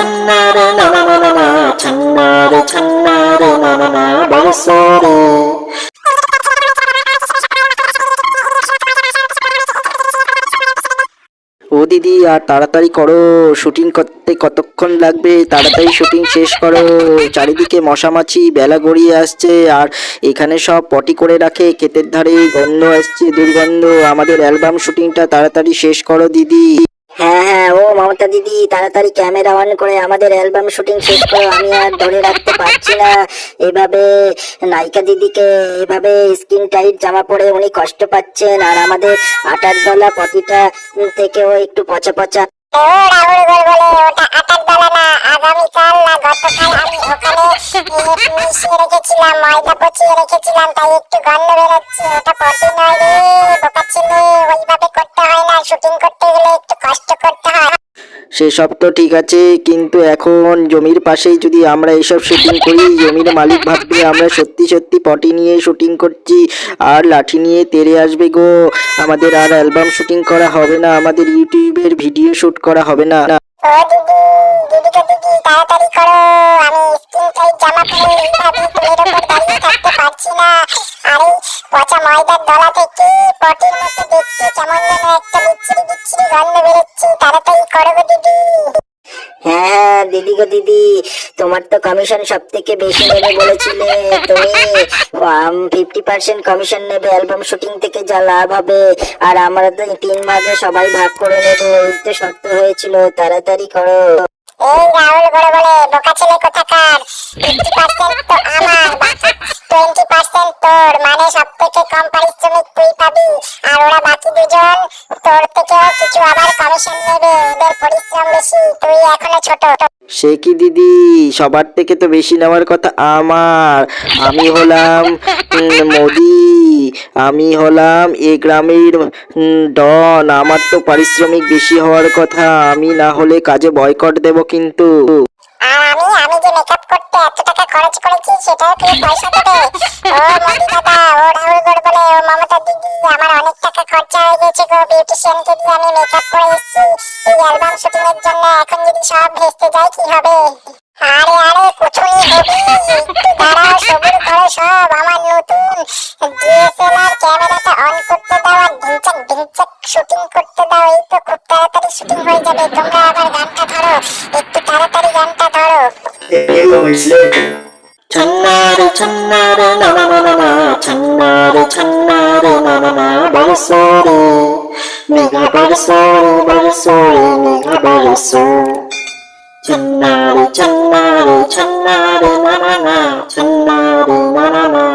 ছন্নারে না না না না না ছন্নারে ছন্নারে না না না বরসরে ও দিদি, আর তাড়াতাড়ি করো, শুটিং করতে কতক্ষণ লাগবে? তাড়াতাড়ি শুটিং শেষ করো। চারিদিকে মশামাছি, বেলা গড়িয়ে আসছে, আর এখানে সব পটি করে রাখে, ক্ষেতের ধারে গন্ধ আসছে, দুর্গন্ধ। আমাদের অ্যালবাম শুটিংটা তাড়াতাড়ি শেষ করো, দিদি। হ্যাঁ হ্যাঁ ও মমতা দিদি, তাড়াতাড়ি ক্যামেরা অন করে আমাদের অ্যালবাম শুটিং শেষ করো। আমি আর ধরে রাখতে পারছি না। এভাবে নায়িকা দিদিকে এভাবে স্কিন টাইট জামা পরে উনি কষ্ট পাচ্ছেন। আর আমাদের আটার দলা পটিটা থেকেও একটু পচা পচা। ওটা আমি রেখেছিলাম, ময়দা পচিয়ে রেখেছিলাম, তাই একটু গন্ধ বেরোচ্ছে। নয় রে সেসব তো ঠিক আছে, কিন্তু এখন জমির পাশেই যদি আমরা এসব শুটিং করি, জমির মালিক ভাববে আমরা সত্যি সত্যি পটি নিয়ে শুটিং করছি, আর লাঠি নিয়ে তেরে আসবে গো। আমাদের আর অ্যালবাম শুটিং করা হবে না, আমাদের ইউটিউবের ভিডিও শুট করা হবে না। দিদি দিদি, তাড়াতাড়ি করো, আমি স্কিন টাইট জামা পরে পচা ময়দার দলা থেকে পটির মতো দেখতে? কেমন যেন একটা বিচ্ছিরি বিচ্ছিরি গন্ধ বেরোচ্ছে। তাড়াতাড়ি করো গো দিদি। হ্যাঁ হ্যাঁ দিদি গো দিদি। তোমার তো কমিশন সব থেকে বেশি নেবে বলেছিলে। তুমি ফিফটি পার্সেন্ট কমিশন নেবে অ্যালবাম শুটিং থেকে যা লাভ হবে। আর আমরা তো তিন ভাগে সবাই ভাগ করে নেব। এই তো শর্ত হয়েছিল তাড়াতাড়ি করো। এই রাহুল বড় বলে বোকা ছেলে কোথাকার? ফিফটি পার্সেন্ট তো আমার টোয়েন্টি পার্সেন্ট মানে সব থেকে কম পারিশ্রমিক তুই পাবি আর ওরা বাকি দুজন তোর থেকেও কিছু আবার কমিশন নেবে ওদের পরিশ্রম বেশি তুই এখনও ছোট। সে কি দিদি? সবার থেকে তো বেশি নেওয়ার কথা আমার। আমি হলাম মোদি। আমি হলাম এ গ্রামের ডন। আমার তো পারিশ্রমিক বেশি হওয়ার কথা। আমি না হলে কাজে বয়কট দেব কিন্তু। আর আমি আমি যে মেকআপ করতে এত টাকা খরচ করেছি সেটাও তুই পয়সা দেবে? ও মোদি দাদা খরচা হয়ে গেছে গো বিউটিশিয়ানকে দিয়ে আমি মেকআপ করে এসেছি এই অ্যালবাম শুটিং এর জন্য এখন যদি সব ভেস্তে যায় কি হবে আরে আরে কোথায় হবে একটু দাঁড়াও সবুর করো সব আমার নতুন ডিএসএলআর ক্যামেরাটা অন করতে দাও আর ঢিংচাক ঢিংচাক শুটিং করতে দাও এই তো খুব তাড়াতাড়ি শুটিং হয়ে যাবে তোমরা আবার গানটা ধরো একটু তাড়াতাড়ি গানটা ধরো ছন্নারে ছন্নারে না না না না না ছন্নারে ছন্নারে না না না বরসরে মেঘা বরসরে বরসরে মেঘা বরসো ছন্নারে ছন্নারে ছন্নারে না না না ছন্নারে না না না